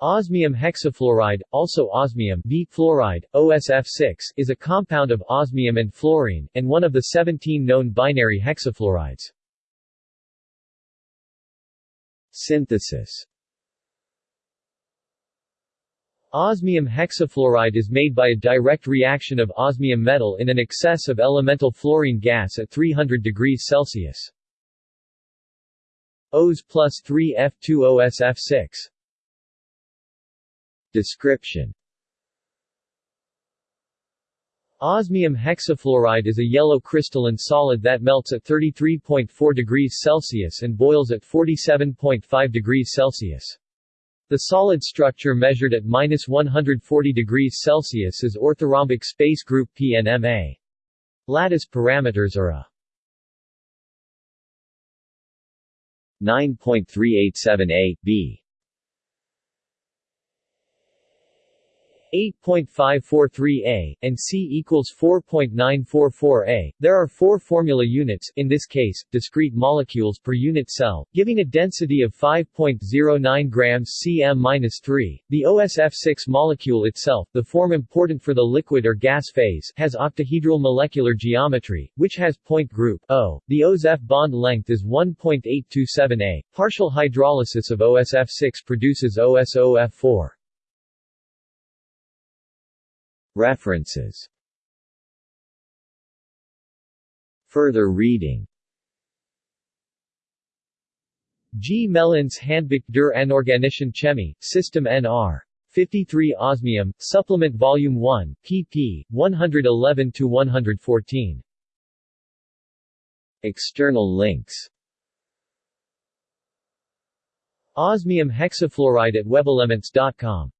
Osmium hexafluoride, also osmium fluoride, OSF6, is a compound of osmium and fluorine, and one of the 17 known binary hexafluorides. Synthesis Osmium hexafluoride is made by a direct reaction of osmium metal in an excess of elemental fluorine gas at 300 degrees Celsius. Os plus 3 F2OSF6 Description Osmium hexafluoride is a yellow crystalline solid that melts at 33.4 degrees Celsius and boils at 47.5 degrees Celsius. The solid structure measured at minus 140 degrees Celsius is orthorhombic space group PNMA. Lattice parameters are a 9.387a, b 8.543a, and C equals 4.944a. There are four formula units in this case, discrete molecules per unit cell, giving a density of 5.09 grams cm-3. The OSF6 molecule itself, the form important for the liquid or gas phase, has octahedral molecular geometry, which has point group O. The OSF bond length is 1.827a. Partial hydrolysis of OSF6 produces OSOF4. References Further reading Gmelins Handbuch der Anorganischen Chemie, System Nr. 53 Osmium, Supplement Volume 1, pp. 111-114. External links Osmium hexafluoride at webelements.com